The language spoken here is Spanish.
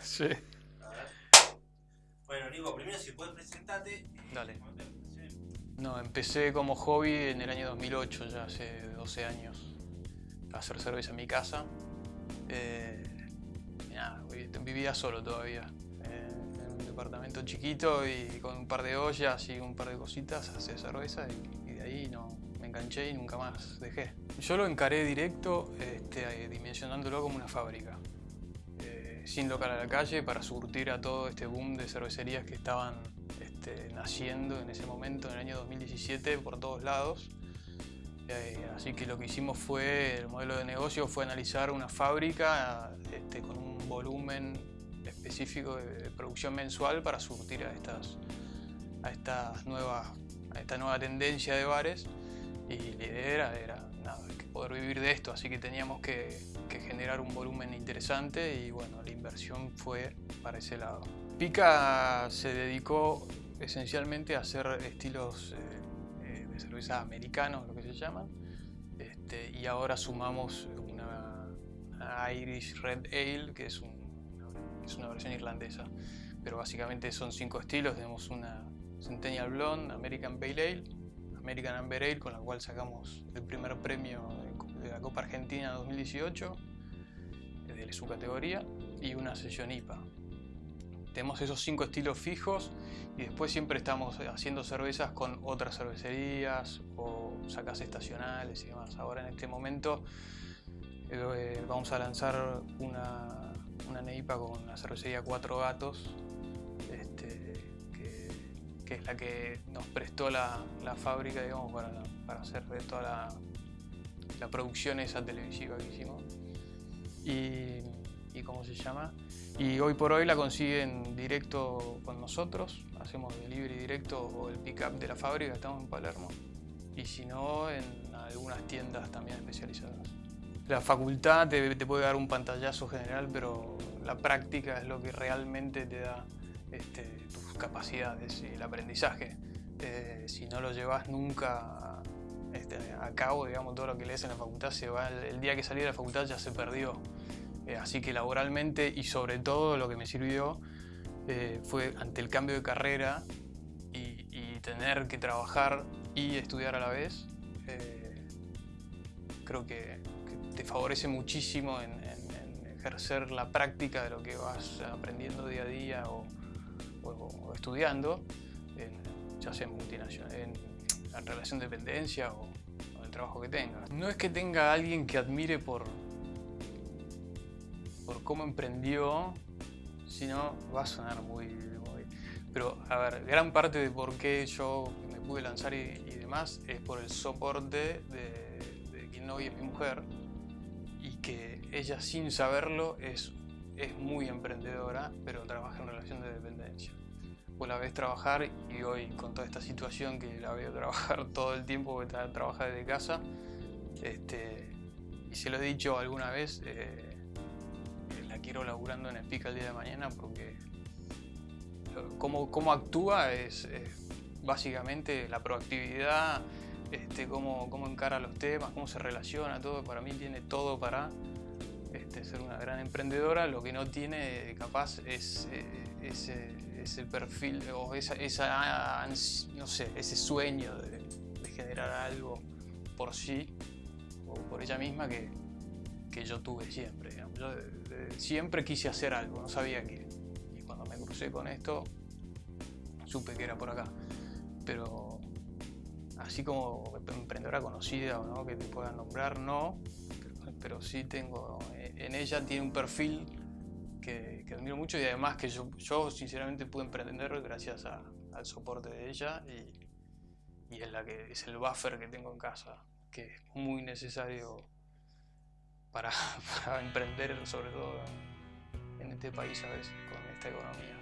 Sí. A ver. Bueno, Nico, primero si puedes presentarte. Dale. No, empecé como hobby en el año 2008, ya hace 12 años, a hacer cerveza en mi casa. Eh, y nada, vivía solo todavía, eh, en un departamento chiquito y con un par de ollas y un par de cositas hacía cerveza y, y de ahí no, me enganché y nunca más dejé. Yo lo encaré directo este, dimensionándolo como una fábrica. Sin local a la calle para surtir a todo este boom de cervecerías que estaban este, naciendo en ese momento, en el año 2017, por todos lados. Eh, así que lo que hicimos fue, el modelo de negocio fue analizar una fábrica este, con un volumen específico de, producción mensual para surtir a estas, a estas nuevas, a esta nueva tendencia de bares. Y la idea era, era vivir de esto, así que teníamos que, que generar un volumen interesante y bueno, la inversión fue para ese lado. Pica se dedicó esencialmente a hacer estilos eh, eh, de cerveza americanos, lo que se llaman, este, y ahora sumamos una, una Irish Red Ale, que es, un- es una versión irlandesa, pero básicamente son cinco estilos, tenemos una Centennial Blonde, American Pale Ale, American Amber Ale, con la cual sacamos el primer premio de- la Copa Argentina 2018, de su categoría, y una sesión IPA. Tenemos esos cinco estilos fijos y después siempre estamos haciendo cervezas con otras cervecerías o sacas estacionales y demás. Ahora en este momento eh, vamos a lanzar una, una NEIPA con la cervecería Cuatro Gatos, este, que, es la que nos prestó la, la fábrica digamos, para, para hacer toda la, la producción esa televisiva que hicimos. Y, y cómo se llama. Y hoy por hoy la consiguen directo con nosotros, hacemos delivery directo o el pick-up de la fábrica, estamos en Palermo. Y si no, en algunas tiendas también especializadas. La facultad te, te puede dar un pantallazo general, pero la práctica es lo que realmente te da este, tus capacidades y el aprendizaje. Eh, si no lo llevas nunca este, a cabo, digamos, todo lo que lees en la facultad se va, el, día que salí de la facultad ya se perdió. Eh, así que laboralmente y sobre todo lo que me sirvió eh, fue ante el cambio de carrera y, tener que trabajar y estudiar a la vez, eh, creo que, te favorece muchísimo en, ejercer la práctica de lo que vas aprendiendo día a día o, estudiando, ya sea en multinacional, relación de dependencia o, o el trabajo que tengas. No es que tenga alguien que admire por, por cómo emprendió, sino va a sonar muy, muy- Pero, a ver, gran parte de por qué yo me pude lanzar y, y demás es por el soporte de, de quien hoy es mi mujer y que ella sin saberlo es, es muy emprendedora, pero trabaja en relación de dependencia. La ves trabajar y hoy con toda esta situación que la veo trabajar todo el tiempo, que tra- trabaja desde casa, este, y se lo he dicho alguna vez, eh, la quiero laburando en Espica el día de mañana porque cómo, cómo actúa es, es básicamente la proactividad, este, cómo, cómo encara los temas, cómo se relaciona, todo. Para mí tiene todo para este, ser una gran emprendedora. Lo que no tiene capaz es eh, ese, ese perfil o esa, esa no sé, ese sueño de, de generar algo por sí o por ella misma que, que yo tuve siempre. digamos. Yo de- de- siempre quise hacer algo, no sabía qué. Y cuando me crucé con esto, supe que era por acá. Pero así como emprendedora conocida o no, que te puedan nombrar, no. Pero, pero sí tengo, eh, en ella tiene un perfil que, que admiro mucho y además que yo, sinceramente pude emprender gracias al soporte de ella y, y es, la que, es el buffer que tengo en casa, que es muy necesario para, para emprender, sobre todo en este país a veces, con esta economía.